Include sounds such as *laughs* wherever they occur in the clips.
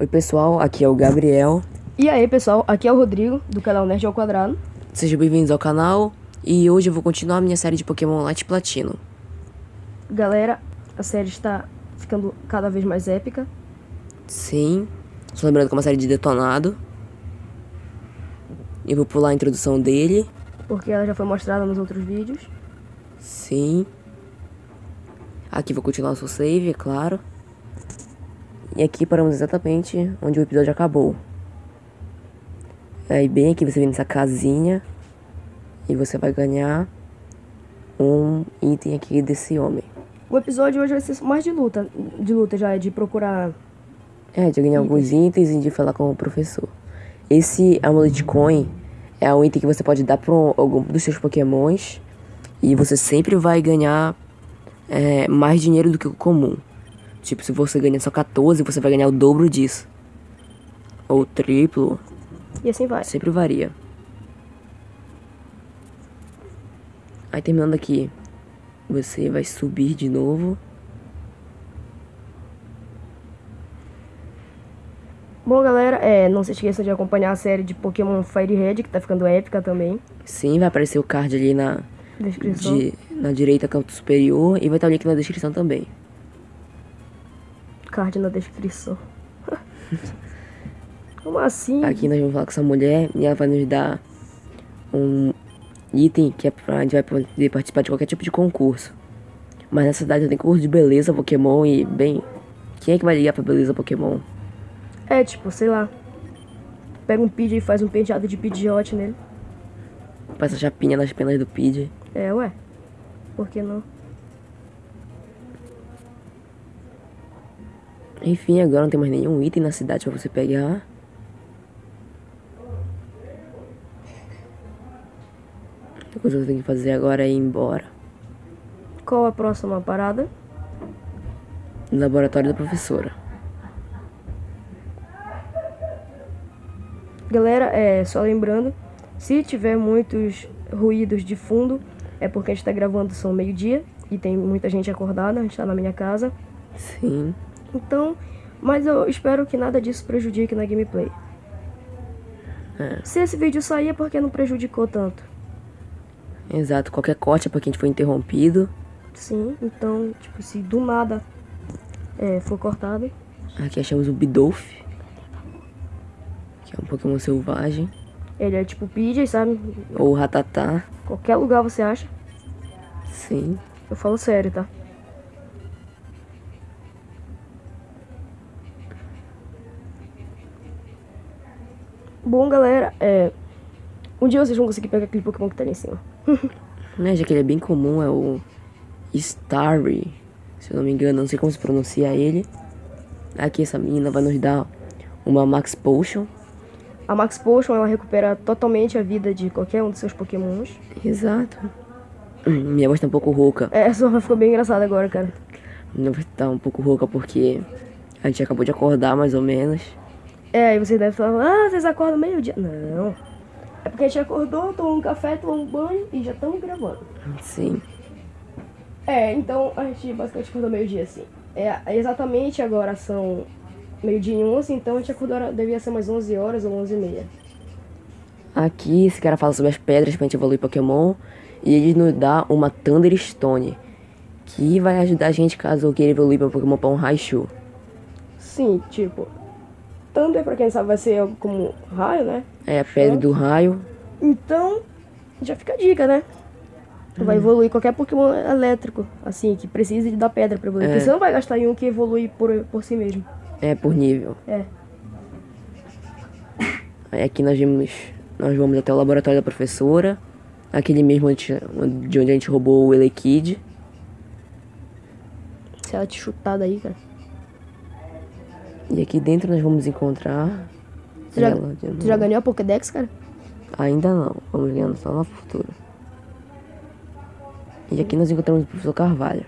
Oi pessoal, aqui é o Gabriel. E aí pessoal, aqui é o Rodrigo, do canal Nerd ao Quadrado. Sejam bem-vindos ao canal e hoje eu vou continuar a minha série de Pokémon Light Platino. Galera, a série está ficando cada vez mais épica. Sim, só lembrando que é uma série de detonado. Eu vou pular a introdução dele. Porque ela já foi mostrada nos outros vídeos. Sim. Aqui vou continuar o seu save, é claro. E aqui paramos exatamente onde o episódio acabou. Aí bem aqui você vem nessa casinha. E você vai ganhar um item aqui desse homem. O episódio hoje vai ser mais de luta. De luta já, é de procurar... É, de ganhar alguns itens e de falar com o professor. Esse Amulet Coin é um item que você pode dar para algum dos seus pokémons. E você sempre vai ganhar é, mais dinheiro do que o comum. Tipo, se você ganha só 14, você vai ganhar o dobro disso. Ou triplo. E assim vai. Sempre varia. Aí terminando aqui, você vai subir de novo. Bom, galera, é, não se esqueçam de acompanhar a série de Pokémon Fire Red, que tá ficando épica também. Sim, vai aparecer o card ali na, Descrição. de, na direita, canto superior, e vai estar o link na descrição também. Card na descrição. *laughs* Como assim? Aqui nós vamos falar com essa mulher e ela vai nos dar um item que é pra, a gente vai poder participar de qualquer tipo de concurso. Mas nessa cidade tem concurso de beleza Pokémon e, bem, quem é que vai ligar pra beleza Pokémon? É, tipo, sei lá. Pega um Pidgey e faz um penteado de Pidgeot nele. Passa chapinha nas penas do Pidgey. É, ué. Por que não? Enfim, agora não tem mais nenhum item na cidade pra você pegar. A coisa que você tem que fazer agora é ir embora. Qual a próxima parada? No laboratório da professora. Galera, é só lembrando, se tiver muitos ruídos de fundo, é porque a gente tá gravando são meio-dia e tem muita gente acordada, a gente tá na minha casa. Sim. Então, mas eu espero que nada disso prejudique na gameplay. É. Se esse vídeo sair é porque não prejudicou tanto. Exato, qualquer corte é porque a gente foi interrompido. Sim, então, tipo, se do nada é, for cortado, Aqui achamos o Bidolph. Que é um Pokémon selvagem. ele é tipo Pidgey, sabe? Ou Ratatá. Qualquer lugar você acha. Sim. Eu falo sério, tá? Bom, galera, é... Um dia vocês vão conseguir pegar aquele Pokémon que tá ali em cima. *laughs* Né, já que ele é bem comum, é o Starry. Se eu não me engano, não sei como se pronuncia ele. Aqui essa menina vai nos dar uma Max Potion. A Max Potion, ela recupera totalmente a vida de qualquer um dos seus Pokémons. Exato. *clears throat* Minha voz tá um pouco rouca. É, essa ficou bem engraçada agora, cara. Minha voz tá um pouco rouca porque a gente acabou de acordar, mais ou menos. É, aí vocês devem falar, ah, vocês acordam meio-dia. Não. É porque a gente acordou, tomou um café, tomou um banho e já estamos gravando. Sim. É, então a gente basicamente acordou meio-dia, assim. É, exatamente agora são meio-dia e 11, então a gente acordou, devia ser umas 11 horas ou 11 e meia. Aqui esse cara fala sobre as pedras pra gente evoluir Pokémon. E ele nos dá uma Thunderstone. Que vai ajudar a gente caso eu queira evoluir meu Pokémon pra um Raichu. Sim, tipo, Thunder, pra quem sabe, vai ser algo como raio, né? É a pedra do raio. Então, já fica a dica, né? Vai evoluir qualquer Pokémon elétrico, assim, que precise da pedra pra evoluir. É. Porque você não vai gastar em um que evolui por, por si mesmo. É por nível. É. Aí aqui nós vimos. Nós vamos até o laboratório da professora. Aquele mesmo onde, de onde a gente roubou o Elekid. Se ela te chutar daí, cara. E aqui dentro nós vamos encontrar. Você já, você já ganhou a Pokédex, cara? Ainda não. Vamos ganhando só no futuro. E aqui nós encontramos o professor Carvalho.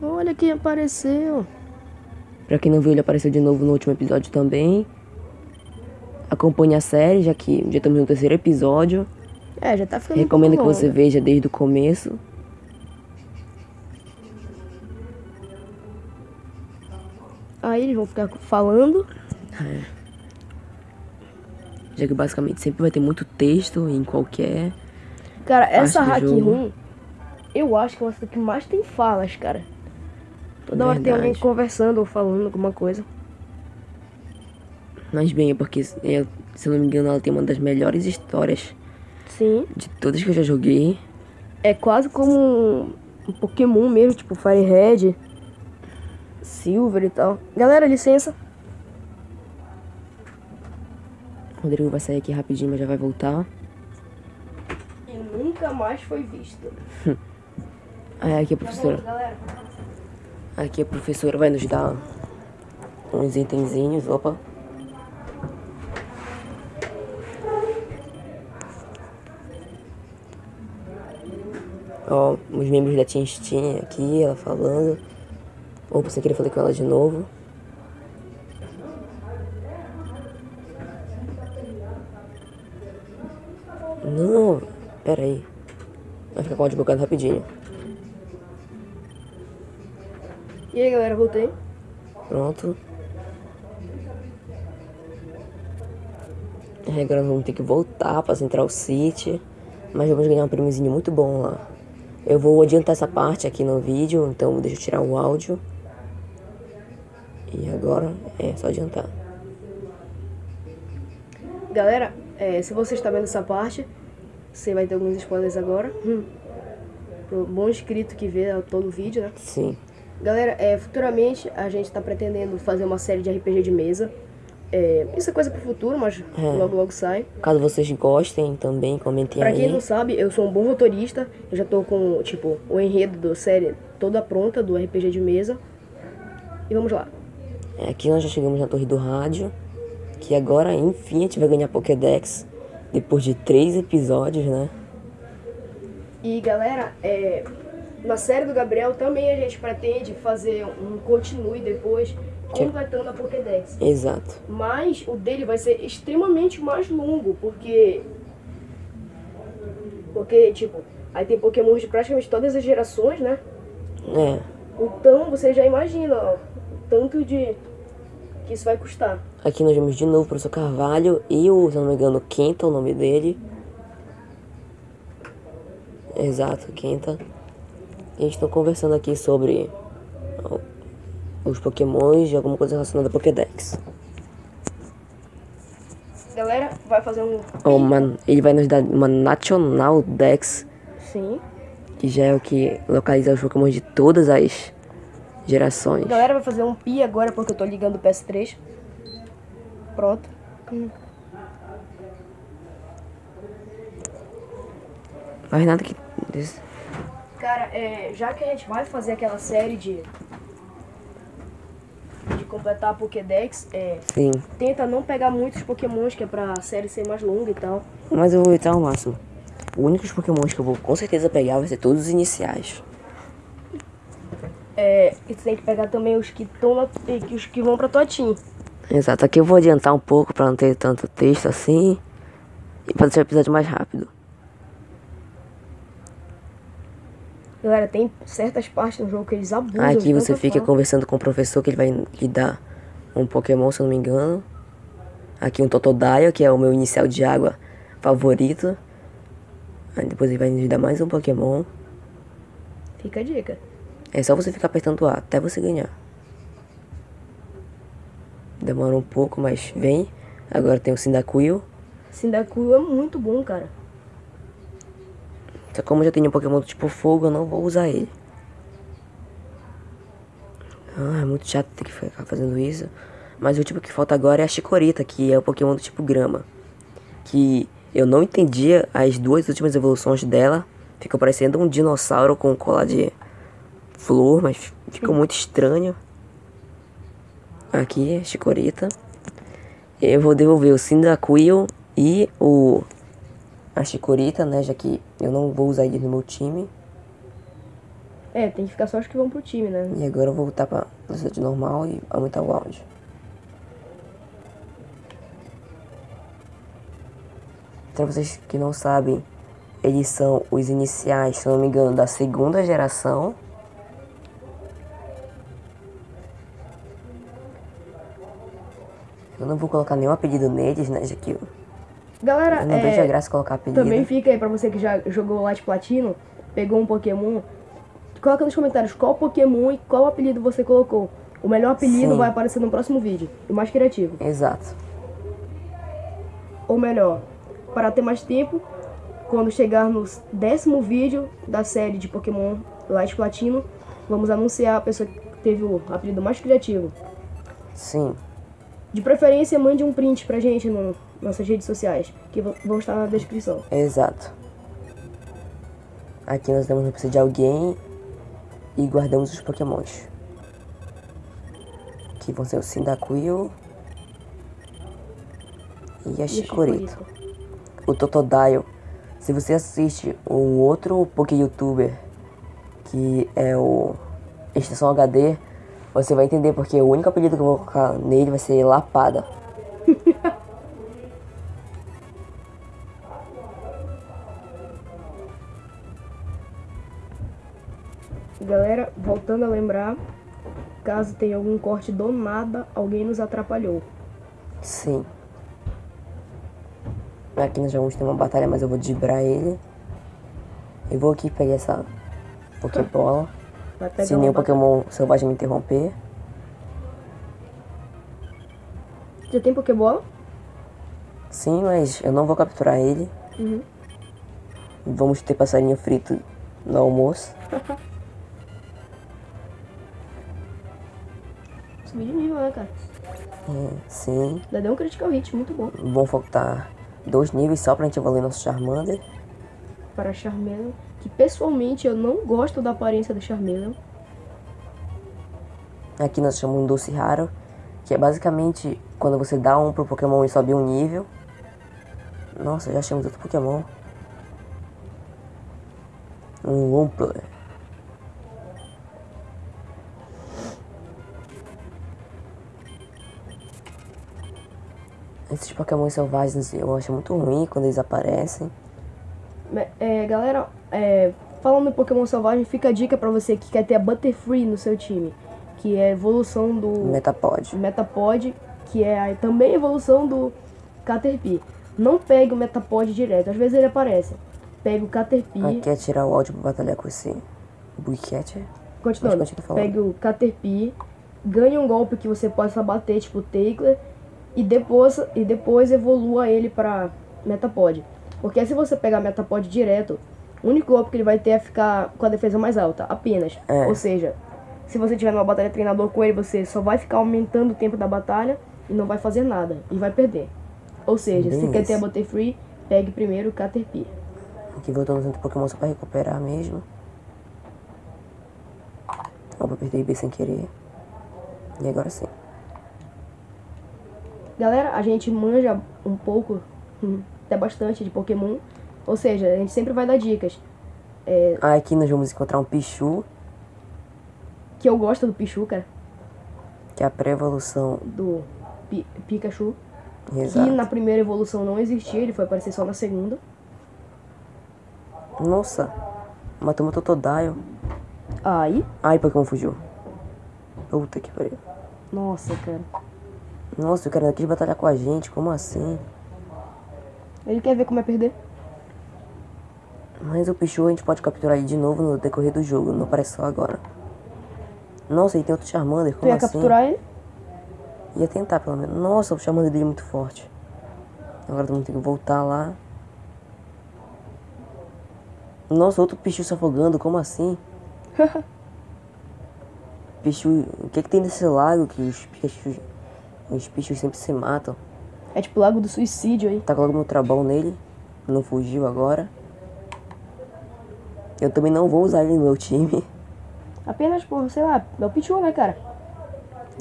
Olha quem apareceu. Pra quem não viu, ele apareceu de novo no último episódio também. Acompanhe a série, já que já estamos no terceiro episódio. É, já tá ficando Recomendo que você veja desde o começo. Eles vão ficar falando. É. Já que basicamente sempre vai ter muito texto em qualquer. Cara, essa hack room, eu acho que é uma que mais tem falas, cara. Toda hora tem alguém Verdade. conversando ou falando alguma coisa. Mas bem, é porque, é, se eu não me engano, ela tem uma das melhores histórias Sim. de todas que eu já joguei. É quase como um, um Pokémon mesmo, tipo Fire Red, Silver e tal. Galera, licença. O Rodrigo vai sair aqui rapidinho, mas já vai voltar. E nunca mais foi visto. *laughs* Ah, aqui a professora. galera. Aqui a professora vai nos dar uns itenzinhos. Opa. Ó, os membros da Steam aqui, ela falando. Opa, sem querer falei com ela de novo. Não, pera aí. Vai ficar com o áudio bugado rapidinho. E aí, galera, voltei. Pronto. É, agora vamos ter que voltar pra Central City. Mas vamos ganhar um prêmiozinho muito bom lá. Eu vou adiantar essa parte aqui no vídeo, então deixa eu tirar o áudio. Agora é só adiantar. Galera, é, se você está vendo essa parte, você vai ter alguns spoilers agora. Hum. Pro bom inscrito que vê todo o vídeo, né? Sim. Galera, é, futuramente a gente tá pretendendo fazer uma série de RPG de mesa. É, isso é coisa pro futuro, mas É. logo logo sai. Caso vocês gostem também, comentem Pra quem aí. não sabe, eu sou um bom roteirista. Eu já tô com, tipo, o enredo da série toda pronta do RPG de mesa. E vamos lá. É, Aqui nós já chegamos na torre do rádio. Que agora, enfim, a gente vai ganhar Pokédex. Depois de três episódios, né? E galera, é, na série do Gabriel também a gente pretende fazer um continue depois, completando a Pokédex. Exato. Mas o dele vai ser extremamente mais longo, porque. Porque, tipo, aí tem Pokémon de praticamente todas as gerações, né? É. Então você já imagina ó, tanto de. que isso vai custar. Aqui nós vemos de novo o professor Carvalho e o, se eu não me engano, Kenta, o nome dele. Exato, Kenta. E a gente tá conversando aqui sobre os pokémons e alguma coisa relacionada a Pokédex. Galera, vai fazer um. Uma- ele vai nos dar uma National Dex, Sim. que já é o que localiza os pokémons de todas as gerações. Galera, vai fazer um pi agora porque eu tô ligando o PS3. Pronto. Mas nada que... Cara, é, já que a gente vai fazer aquela série de. de completar a Pokédex, é, Sim. tenta não pegar muitos Pokémons, que é pra série ser mais longa e tal. Mas eu vou evitar ao máximo. Os únicos pokémons que eu vou com certeza pegar vai ser todos os iniciais. É, e tu tem que pegar também os que estão os que vão pra tua team. Exato, aqui eu vou adiantar um pouco pra não ter tanto texto assim. E pra deixar o episódio mais rápido. Galera, tem certas partes no jogo que eles abusam. Aqui você fica fala. conversando com o professor que ele vai lhe dar um Pokémon, se eu não me engano. Aqui um Totodile, que é o meu inicial de água favorito. Aí depois ele vai lhe dar mais um Pokémon. Fica a dica. É só você ficar apertando A até você ganhar. Demora um pouco, mas vem. Agora tem o Cyndaquil. Cyndaquil é muito bom, cara. Só como eu já tenho um Pokémon do tipo fogo, eu não vou usar ele. Ah, é muito chato ter que ficar fazendo isso. Mas o tipo que falta agora é a Chikorita, que é o Pokémon do tipo grama. Que eu não entendia as duas últimas evoluções dela. Fica parecendo um dinossauro com cola de flor, mas ficou muito estranho. Aqui, é Chikorita. Eu vou devolver o Cyndaquil e o a Chikorita, né? Já que eu não vou usar ele no meu time. É, tem que ficar só os que vão pro time, né? E agora eu vou voltar pra velocidade normal e aumentar o áudio. Pra vocês que não sabem, eles são os iniciais, se não me engano, da segunda geração. Não vou colocar nenhum apelido neles, né, já que eu, Galera, não é, vejo a graça colocar apelido. também fica aí pra você que já jogou Light Platino, pegou um Pokémon, coloca nos comentários qual Pokémon e qual apelido você colocou. O melhor apelido Sim. vai aparecer no próximo vídeo, o mais criativo. Exato. Ou melhor, para ter mais tempo, quando chegar no décimo vídeo da série de Pokémon Light Platino, vamos anunciar a pessoa que teve o apelido mais criativo. Sim. De preferência, mande um print pra gente nas nossas redes sociais, que vão estar na descrição. Exato. Aqui nós damos notícia de alguém e guardamos os pokémons. Que vão ser o Cyndaquil e a Chikorito. O Totodile. Se você assiste um outro Poké Youtuber que é o Estação HD, você vai entender porque o único apelido que eu vou colocar nele vai ser Lapada. *laughs* Galera, voltando a lembrar, caso tenha algum corte do nada, alguém nos atrapalhou. Sim. Aqui nós já vamos ter uma batalha, mas eu vou dibrar ele. Eu vou aqui pegar essa *laughs* Pokébola. Se nenhum. Pokémon selvagem me interromper. Já tem Pokébola? Sim, mas eu não vou capturar ele. Uhum. Vamos ter passarinho frito no almoço. *laughs* Subir de nível, né, cara? É, sim. Já deu um critical hit, muito bom. Vamos faltar dois níveis só pra gente evoluir nosso Charmander. Para Charmeleon, que pessoalmente eu não gosto da aparência do Charmeleon. Aqui nós chamamos um doce raro, que é basicamente quando você dá um pro Pokémon e sobe um nível. Nossa, já achamos outro Pokémon. Um Wumpler. Esses Pokémon selvagens eu acho muito ruim quando eles aparecem. É, galera, é, falando em Pokémon Selvagem, fica a dica pra você que quer ter a Butterfree no seu time, que é a evolução do Metapod. Metapod, que é a, também a evolução do Caterpie. Não pegue o Metapod direto, às vezes ele aparece. Pegue o Caterpie, Aqui é tirar o áudio pra batalhar com esse Bullcatcher. continuando, pegue o Caterpie, ganhe um golpe que você possa bater, tipo Tackler, e depois, e depois evolua ele pra Metapod. Porque se você pegar Metapod direto, o único golpe que ele vai ter é ficar com a defesa mais alta, apenas. É. Ou seja, se você tiver numa batalha treinador com ele, você só vai ficar aumentando o tempo da batalha e não vai fazer nada, e vai perder. Ou seja, se Bem quer ter a isso. Butterfree, pegue primeiro o Caterpie. Aqui voltando no Pokémon só pra recuperar mesmo. Opa, apertei B sem querer. E agora sim. Galera, a gente manja um pouco, hum, até bastante de Pokémon. Ou seja, a gente sempre vai dar dicas. Ah, aqui nós vamos encontrar um Pichu, Que eu gosto do Pichu, cara. que é a pré-evolução. Do Pi- Pikachu. Que Exato. na primeira evolução não existia, ele foi aparecer só na segunda. Nossa, matamos o Totodile. Aí. Ai, Pokémon fugiu. Puta que pariu. Nossa, cara. Nossa, o cara não quis batalhar com a gente, como assim? Ele quer ver como é perder? Mas o Pichu a gente pode capturar ele de novo no decorrer do jogo, não parece só agora. Nossa, e tem outro Charmander, Tu como ia assim? capturar ele? Ia tentar pelo menos. Nossa, o Charmander dele é muito forte. Agora vamos ter que voltar lá. Nossa, outro Pichu se afogando, como assim? *laughs* Pichu, o que que tem nesse lago que os Pichus, os Pichus sempre se matam? É tipo o Lago do Suicídio aí. Tá logo meu trabão nele, não fugiu agora. Eu também não vou usar ele no meu time. *laughs* Apenas, por, sei lá, é o Pichu, né, cara?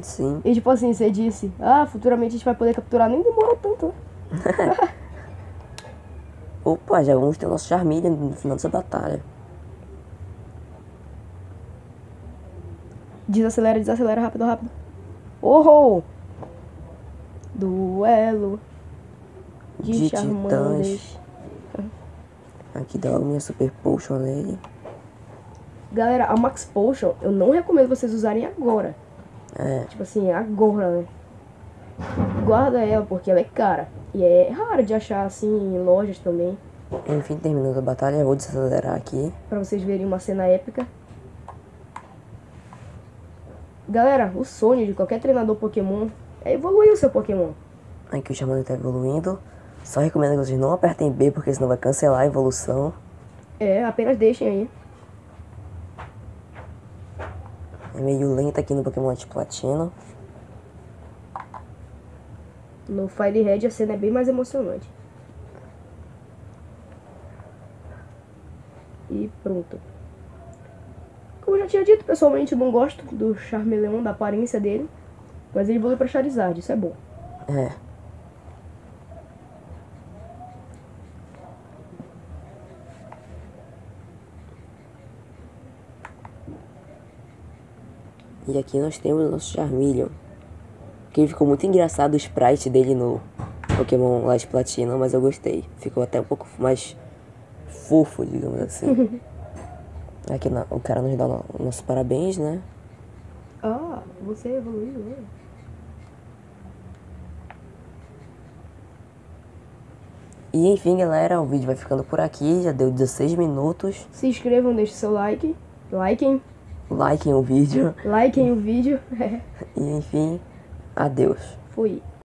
Sim. E tipo assim, você disse, ah, futuramente a gente vai poder capturar, nem demorou tanto, né? *laughs* Opa, já vamos ter o nosso Charmeleon no final dessa batalha. Desacelera, desacelera, rápido, rápido. Oh! Duelo de, De Charmanders. Aqui dá logo minha Super Potion nele. Galera, a Max Potion, eu não recomendo vocês usarem agora. É, Tipo assim, agora, né? guarda ela porque ela é cara. E é raro de achar assim em lojas também. Enfim, terminou a batalha. Eu vou desacelerar aqui. Pra vocês verem uma cena épica. Galera, o sonho de qualquer treinador Pokémon é evoluir o seu Pokémon. Aqui o Charmander tá evoluindo. Só recomendo que vocês não apertem B, porque senão vai cancelar a evolução. É, apenas deixem aí. É meio lento aqui no Pokémon de Platino. No Fire Red a cena é bem mais emocionante. E pronto. Como eu já tinha dito, pessoalmente eu não gosto do Charmeleon, da aparência dele. Mas ele evoluiu pra Charizard, isso é bom. É. E aqui nós temos o nosso Charmeleon. Que ficou muito engraçado o sprite dele no Pokémon Light Platinum, mas eu gostei. Ficou até um pouco mais fofo, digamos assim. *laughs* aqui o cara nos dá o nosso parabéns, né? Ah, você evoluiu, né? E enfim, galera, o vídeo vai ficando por aqui. Já deu 16 minutos. Se inscrevam, deixem seu like. Likem. Likem o vídeo. Likem o vídeo. *laughs* E enfim, adeus. Fui.